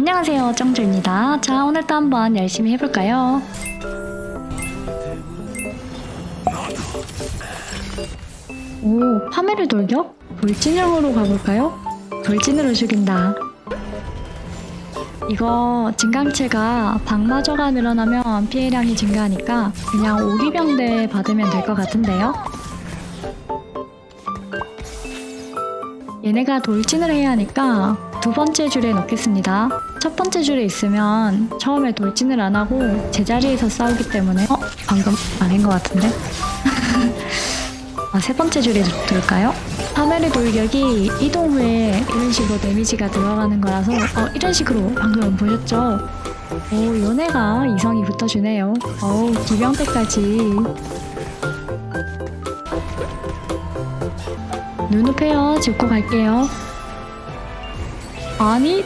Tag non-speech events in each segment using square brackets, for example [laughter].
안녕하세요 정주입니다 자 오늘도 한번 열심히 해볼까요 오 파멸의 돌격? 돌진형으로 가볼까요? 돌진으로 죽인다 이거 증강체가 방마저가 늘어나면 피해량이 증가하니까 그냥 오기병대 받으면 될 것 같은데요 얘네가 돌진을 해야 하니까 두 번째 줄에 넣겠습니다. 첫 번째 줄에 있으면 처음에 돌진을 안 하고 제자리에서 싸우기 때문에 어? 방금 아닌 것 같은데? [laughs] 아, 세 번째 줄에 둘까요? 파멸의 돌격이 이동 후에 이런 식으로 데미지가 들어가는 거라서 어, 이런 식으로 방금 보셨죠? 오, 요네가 이성이 붙어주네요. 어우, 기병대까지. 눈높여요 짚고 갈게요. 아니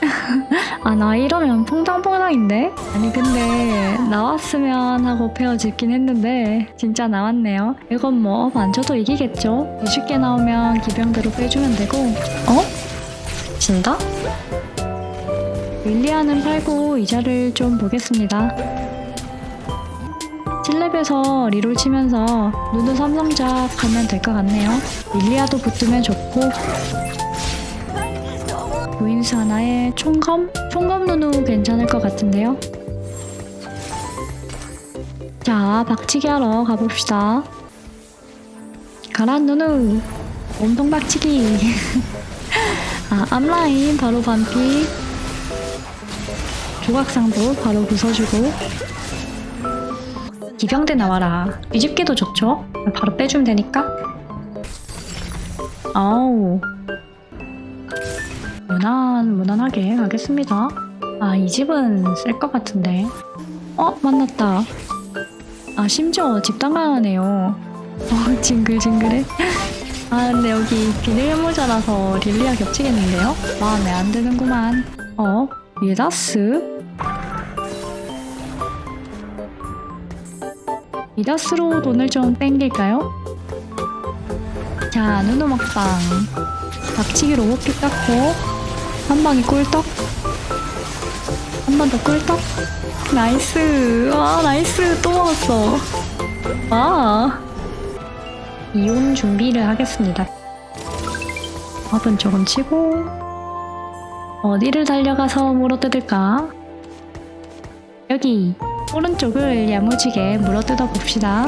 [laughs] 아 나 이러면 퐁당퐁당인데? 아니 근데 나왔으면 하고 페어 짚긴 했는데 진짜 나왔네요 이건 뭐 만져도 이기겠죠? 쉽게 나오면 기병대로 빼주면 되고 어? 진다? 윌리아는 팔고 이자를 좀 보겠습니다 7렙에서 리롤 치면서 누누 삼성작 하면 될 것 같네요 윌리아도 붙으면 좋고 보인스 하나에 총검? 총검 누누 괜찮을 것 같은데요? 자, 박치기 하러 가봅시다. 가란 누누! 몸통 박치기! [laughs] 아, 앞라인 바로 반피. 조각상도 바로 부숴주고. 기병대 나와라. 뒤집게도 좋죠? 바로 빼주면 되니까. 아우. 무난, 무난하게 가겠습니다. 아, 이 집은 쓸 것 같은데. 어, 만났다. 아, 심지어 집단가하네요. 어, 징글징글해. 아, 근데 여기 비닐 모자라서 릴리아 겹치겠는데요? 마음에 안 드는구만. 어, 미다스? 미다스로 돈을 좀 땡길까요? 자, 누누 먹방. 박치기로 호피 깎고 한 방에 꿀떡? 한 번 더 꿀떡? nice. 와 nice. 또 먹었어. 와 이온 준비를 하겠습니다. 밥은 조금 치고 어디를 달려가서 물어뜯을까? 여기 오른쪽을 야무지게 물어뜯어 봅시다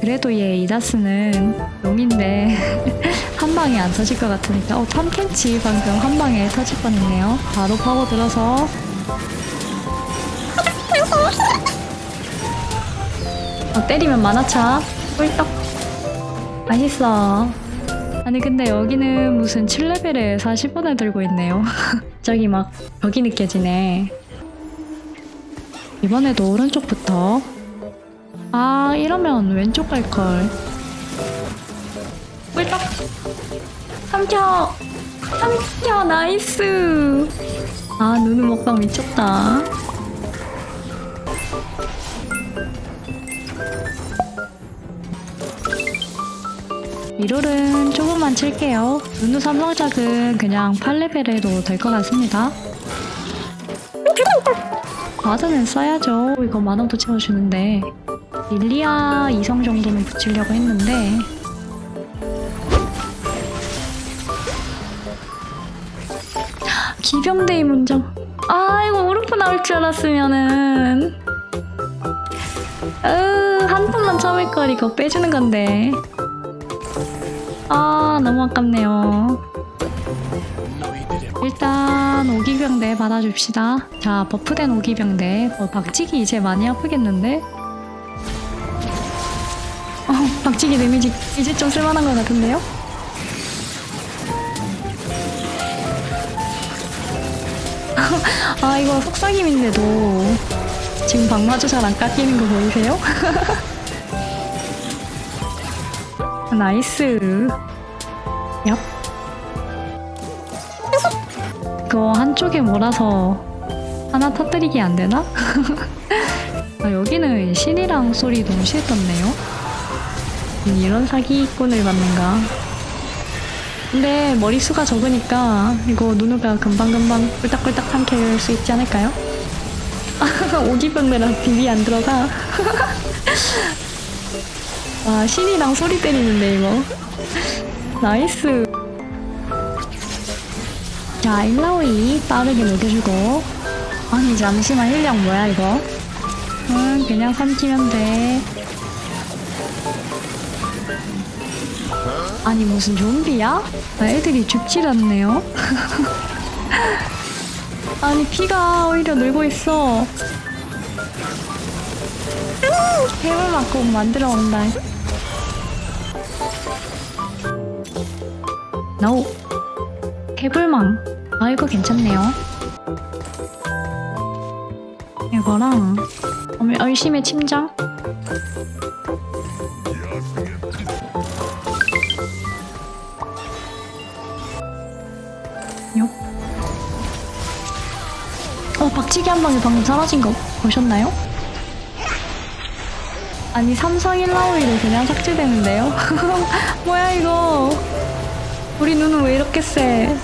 그래도 얘 이다스는 용인데 [laughs] 한 방에 안 터질 것 같으니까. 어 탐켄치 방금 한 방에 터질 뻔했네요. 바로 파고 들어서. 어, 때리면 만화차. 꿀떡. 맛있어. 아니 근데 여기는 무슨 7레벨에 40번을 들고 있네요. [laughs] 저기 막 벽이 느껴지네. 이번에도 오른쪽부터 아 이러면 왼쪽 갈걸. 꿀떡. 삼켜. 삼켜 nice. 아 누누 먹방 미쳤다. 리롤은 조금만 칠게요. 누누 삼성작은 그냥 8레벨 에도 될 것 같습니다. 과자는 써야죠. 이거 만원도 채워주는데 릴리아 2성 정도는 붙이려고 했는데. 기병대의 문정 아 이거 오르프 나올 줄 알았으면은. 으한 턴만 참을 걸 이거 빼주는 건데. 아 너무 아깝네요. 일단 오기병대 받아줍시다. 자 버프된 오기병대. 어, 박치기 이제 많이 아프겠는데? 어, 박치기 데미지 이제 좀 쓸만한 것 같은데요? [laughs] 아 이거 속삭임인데도 지금 방마저 잘 안 깎이는 거 보이세요? [laughs] nice 얍 그거 한쪽에 몰아서 하나 터뜨리기 안 되나? [laughs] 아, 여기는 신이랑 소리 동시에 떴네요 이런 사기꾼을 받는가 근데 머리수가 적으니까 이거 누누가 금방금방 꿀떡꿀떡 삼킬 수 있지 않을까요? [laughs] 오기병대라 비비 안 들어가. 와, [laughs] 신이랑 소리 때리는데, 이거. [laughs] nice. 자, 일라오이 빠르게 녹여주고. 아니, 잠시만, 힐량 뭐야, 이거? 응, 그냥 삼키면 돼. 아니, 무슨 좀비야? 아, 애들이 죽질 않네요. [laughs] 아니, 피가 오히려 늘고 있어. 해물 맞고 만들어 온다. 노. 해불망. 아, 이거 괜찮네요. 이거랑, 얼심의 침장? 요. 어, 박치기 한 방에 방금 사라진 거 보셨나요? 아니, 3, 4, 1 라오이로 그냥 삭제되는데요? [laughs] 뭐야, 이거. 우리 눈은 왜 이렇게 세?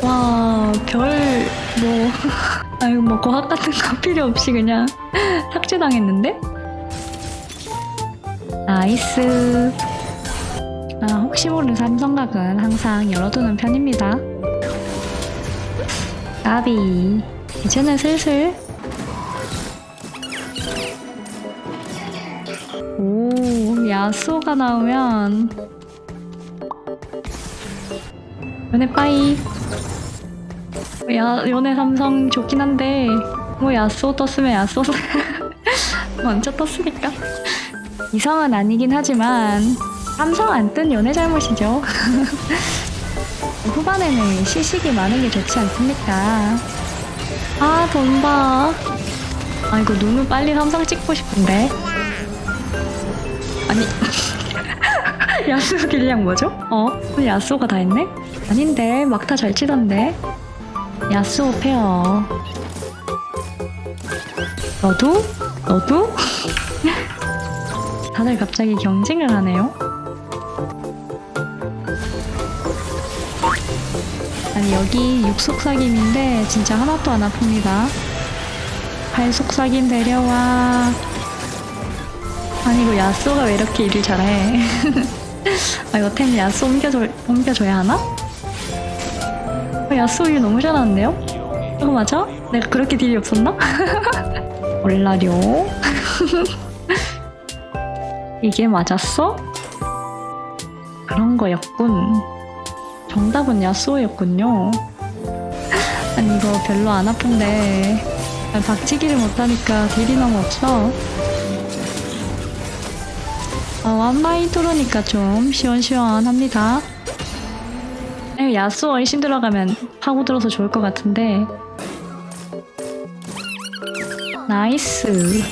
와, 별, 뭐. [laughs] 아유, 뭐, 과학 같은 거 [laughs] 필요 없이 그냥 삭제당했는데? nice. 아, 혹시 모르는 삼성각은 항상 열어두는 편입니다. 까비. 이제는 슬슬. 오, 야쏘가 나오면. 요네 bye. 야, 요네 삼성 좋긴 한데, 뭐 야쏘 떴으면 야쏘. [laughs] 먼저 떴으니까. 이성은 아니긴 하지만, 삼성 안 뜬 연애 잘못이죠. [laughs] 후반에는 시식이 많은 게 좋지 않습니까? 아, 돈 봐. 아, 이거 눈을 빨리 삼성 찍고 싶은데. 아니. [laughs] 야수 길량 뭐죠? 어? 야수가 다 했네? 아닌데, 막타 잘 치던데. 야수 페어. 너도? 너도? [laughs] 다들 갑자기 경쟁을 하네요. 아니 여기 육속삭임인데 진짜 하나도 안 아픕니다. 팔속삭임 데려와. 아니 이거 야쏘가 왜 이렇게 일을 잘해? [laughs] 아 이거 템 야쏘 옮겨줘, 옮겨줘야 하나? 어, 야쏘 일 너무 잘하는데요? 이거 맞아? 내가 그렇게 딜이 없었나? [laughs] 몰라요. [laughs] 이게 맞았어? 그런 거였군. 정답은 야쏘였군요. 아니 이거 별로 안 아픈데 아, 박치기를 못하니까 딜이 너무 없어. 아, 완마인 토로니까 좀 시원시원합니다. 에, 야쏘 얼씬 들어가면 파고들어서 좋을 것 같은데 nice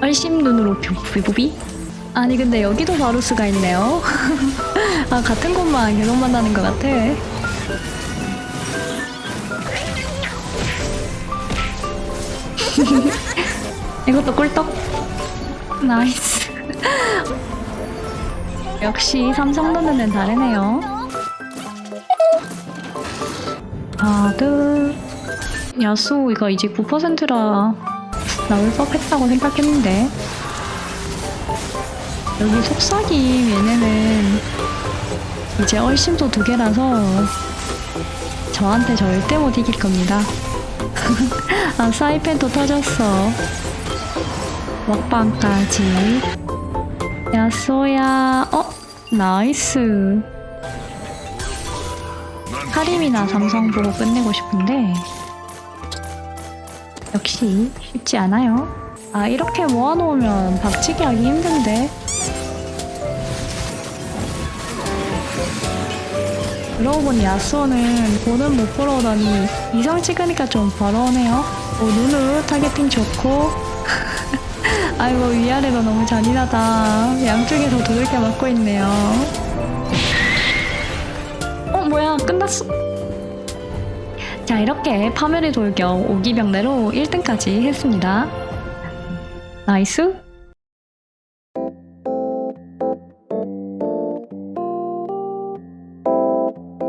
얼씬 누누로 부비부비 아니 근데 여기도 바루스가 있네요. [laughs] 아 같은 곳만 계속 만나는 것 같아. [laughs] 이것도 꿀떡? nice. [laughs] 역시 삼성 넣는 다르네요. 아드 야수 이거 이제 9%라 나올 법했다고 생각했는데 여기 속삭임 얘네는 이제 얼씬도 두 개라서 저한테 절대 못 이길 겁니다. [laughs] 아 사이펜도 터졌어. 먹방까지. 야쏘야. 어? nice. 하림이나 삼성 보고 끝내고 싶은데 역시 쉽지 않아요. 아 이렇게 모아놓으면 박치기 하기 힘든데 그러고 보니 야쏘는 돈은 못 벌어오더니 이성 찍으니까 좀 벌어오네요. 오, 누누 targeting 좋고 [laughs] 아이고 위아래도 너무 잔인하다. 양쪽에서 두들겨 맞고 있네요. 어 뭐야 끝났어. 자 이렇게 파멸의 돌격 오기병대로 1등까지 했습니다. nice